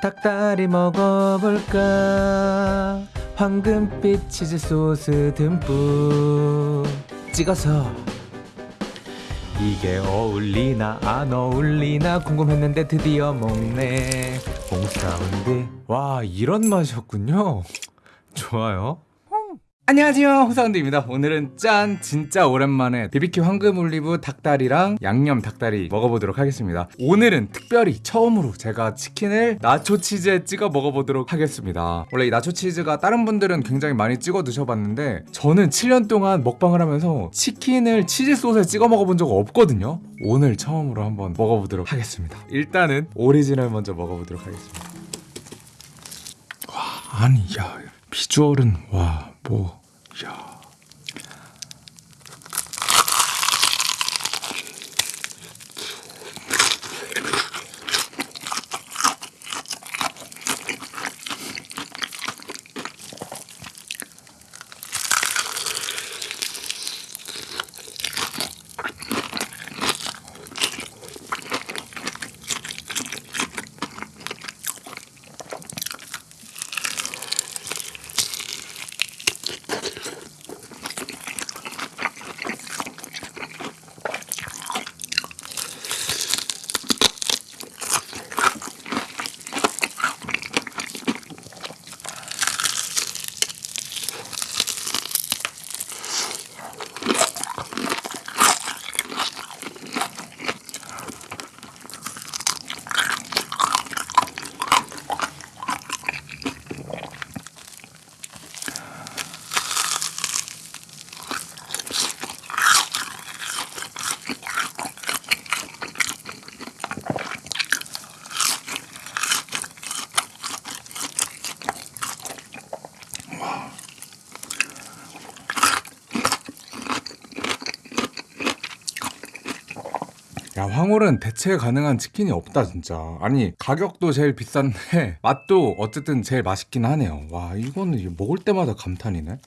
닭다리 먹어볼까? 황금빛 치즈 소스 듬뿍 찍어서. 이게 어울리나 안 어울리나 궁금했는데 드디어 먹네. 홍사운드 와 이런 맛이었군요. 좋아요 안녕하세요 홍사운드입니다. 오늘은 짠 진짜 오랜만에 BBQ 황금 올리브 닭다리랑 양념 닭다리 먹어보도록 하겠습니다. 오늘은 특별히 처음으로 제가 치킨을 나초 치즈에 찍어 먹어보도록 하겠습니다. 원래 이 나초 치즈가 다른 분들은 굉장히 많이 찍어 드셔봤는데 저는 7년 동안 먹방을 하면서 치킨을 치즈 소스에 찍어 먹어본 적 없거든요. 오늘 처음으로 한번 먹어보도록 하겠습니다. 일단은 오리지널 먼저 먹어보도록 하겠습니다. 와 아니 야 비주얼은 와 뭐, 야. 야 황홀은 대체 가능한 치킨이 없다 진짜. 아니 가격도 제일 비싼데 맛도 어쨌든 제일 맛있긴 하네요. 와 이거는 먹을 때마다 감탄이네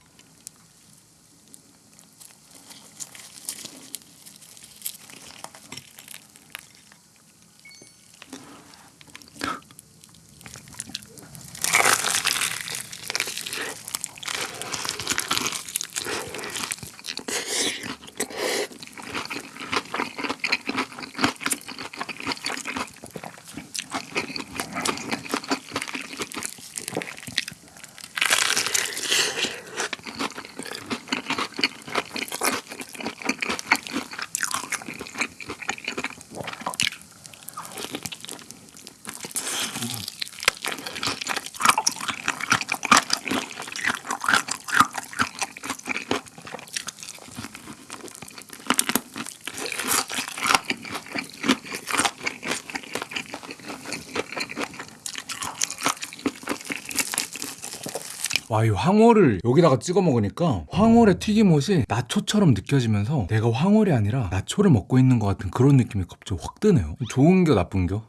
와 이 황홀을 여기다가 찍어 먹으니까 황홀의 튀김옷이 나초처럼 느껴지면서 내가 황홀이 아니라 나초를 먹고 있는 것 같은 그런 느낌이 갑자기 확 드네요 좋은 겨 나쁜 겨?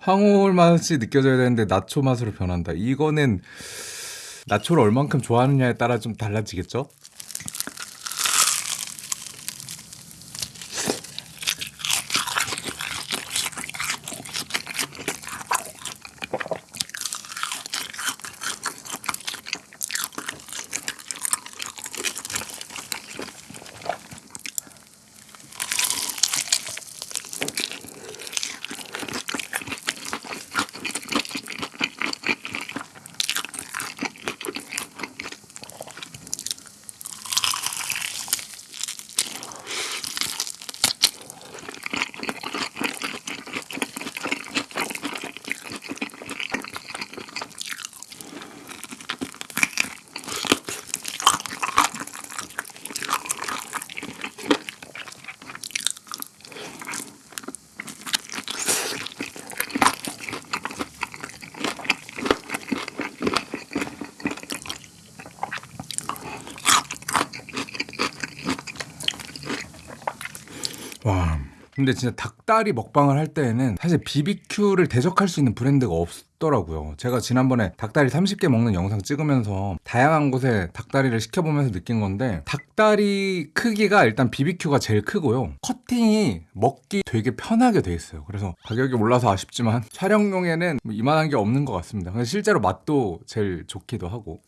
황홀 맛이 느껴져야 되는데 나초 맛으로 변한다 이거는 나초를 얼만큼 좋아하느냐에 따라 좀 달라지겠죠? 와 근데 진짜 닭다리 먹방을 할 때에는 사실 BBQ를 대적할 수 있는 브랜드가 없, 맛있더라고요. 제가 지난번에 닭다리 30개 먹는 영상 찍으면서 다양한 곳에 닭다리를 시켜보면서 느낀 건데 닭다리 크기가 일단 BBQ가 제일 크고요. 커팅이 먹기 되게 편하게 돼 있어요. 그래서 가격이 올라서 아쉽지만 촬영용에는 뭐 이만한 게 없는 것 같습니다. 근데 실제로 맛도 제일 좋기도 하고.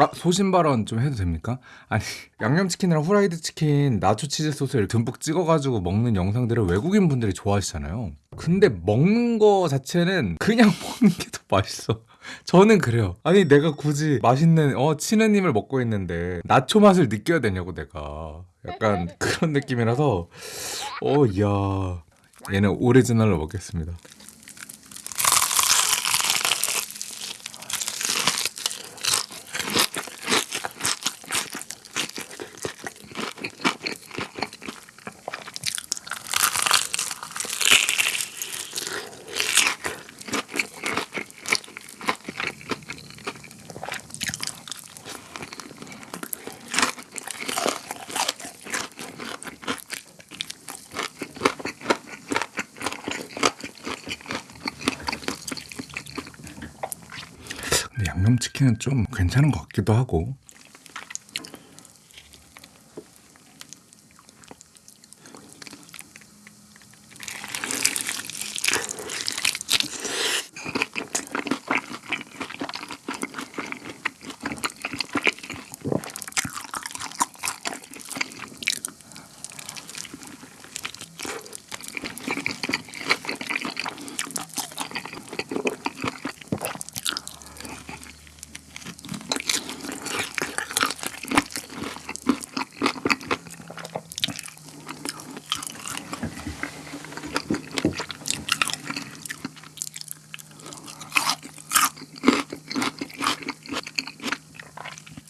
아 소신 발언 좀 해도 됩니까? 아니 양념치킨이랑 후라이드 치킨 나초 치즈 소스를 듬뿍 찍어가지고 먹는 영상들을 외국인 분들이 좋아하시잖아요. 근데 먹는 거 자체는 그냥 먹는 게 더 맛있어. 저는 그래요. 아니 내가 굳이 맛있는 어 치느님을 먹고 있는데 나초 맛을 느껴야 되냐고 내가 약간 그런 느낌이라서 어 이야 얘는 오리지널로 먹겠습니다. 양념치킨은 좀 괜찮은 것 같기도 하고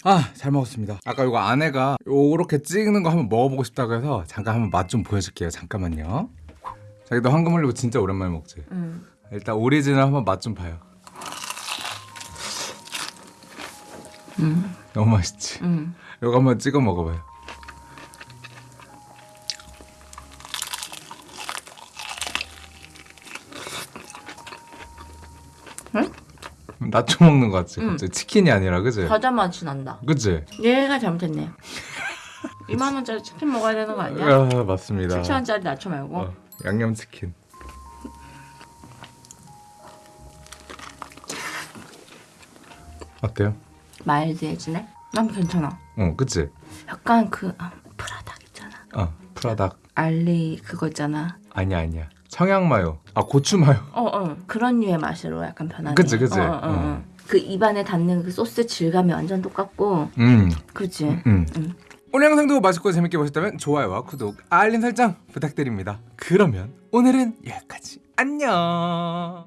아 잘 먹었습니다. 아까 이거 아내가 요렇게 찍는 거 한번 먹어보고 싶다고 해서 잠깐 한번 맛 좀 보여줄게요. 잠깐만요. 자기도 황금 올리고 진짜 오랜만에 먹지? 응. 일단 오리지널 한번 맛 좀 봐요. 응. 너무 맛있지? 응. 이거 한번 찍어 먹어봐요 나초 먹는 거 같지? 응. 갑자기 치킨이 아니라 그지? 과자 맛이 난다. 그치? 얘가 잘못했네. 2만 원짜리 치킨 먹어야 되는 거 아니야? 아 맞습니다 7천 원짜리 나초 말고. 어, 양념 치킨 어때요? mild해지네. 난 괜찮아. 어 그치? 약간 그 아, 푸라닭 있잖아. 어 푸라닭 알리 그거 있잖아. 아니야 아니야 청양마요 아 고추마요 어, 어. 그런 류의 맛으로 약간 변하네. 그치, 그치. 어, 어, 어, 어. 그 입안에 닿는 그 소스 질감이 완전 똑같고. 음, 그치? 음. 음. 오늘 영상도 맛있고 재밌게 보셨다면 좋아요와 구독 알림 설정 부탁드립니다 그러면 오늘은 여기까지 안녕